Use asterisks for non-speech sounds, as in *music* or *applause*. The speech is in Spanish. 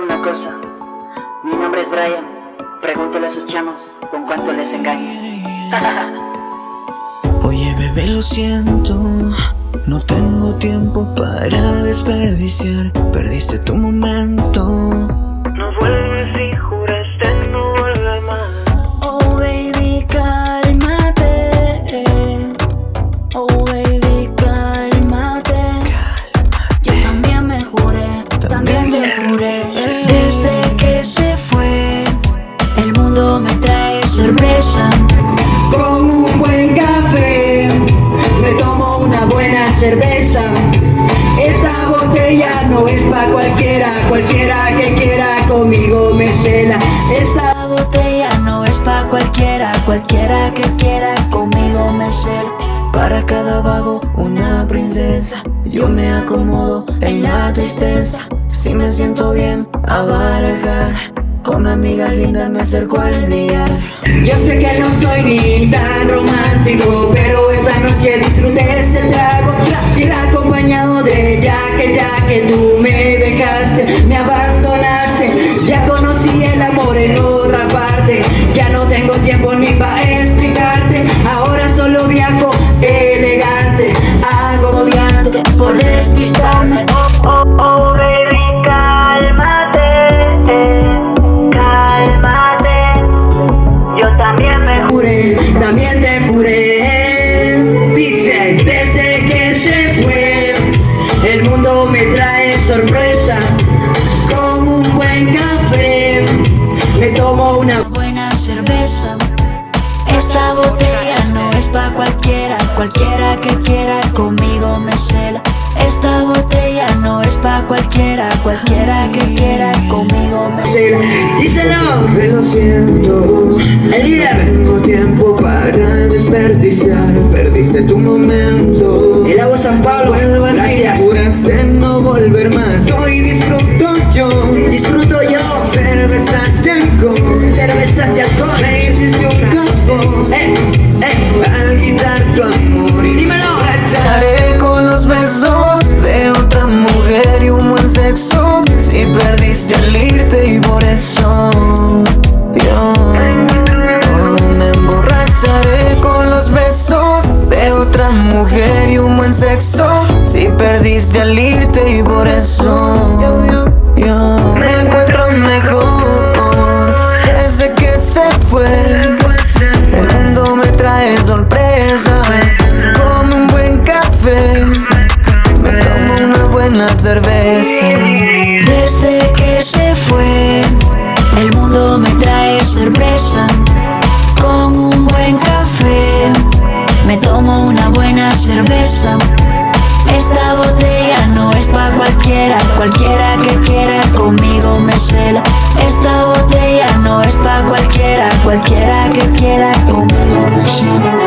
una cosa. Mi nombre es Brian. Pregúntale a sus chamos con cuánto les engaña. *laughs* Oye bebé lo siento No tengo tiempo para desperdiciar Perdiste tu momento pa' cualquiera Cualquiera que quiera conmigo me cela. Esta La botella no es pa' cualquiera Cualquiera que quiera conmigo me cela. Para cada vago una princesa Yo me acomodo en la tristeza. Si me siento bien a barajar. Con amigas lindas me acerco al billar en otra parte. Ya no tengo tiempo ni para explicarte. Ahora solo viajo elegante. Hago por despistarme. Oh, oh, baby, cálmate Cálmate. Yo también me juré, también te juré. Dice, desde que se fue El mundo me trae sorpresa Una buena cerveza. Esta botella no es pa' cualquiera. Cualquiera que quiera conmigo me cela. Esta botella no es pa' cualquiera. Cualquiera que quiera conmigo me cela. Díselo, me lo siento. El líder. Tengo tiempo para desperdiciar. Perdiste tu momento. El agua San Pablo, gracias. Juraste no volver más perdiste al irte y por eso yo me encuentro mejor. Desde que se fue el mundo me trae sorpresas. Con un buen café Me tomo una buena cerveza. Desde que se fue El mundo me trae sorpresa. Con un buen café Me tomo una buena cerveza cualquiera que quiera conmigo me cela. Esta botella no es pa' cualquiera Cualquiera que quiera conmigo me cela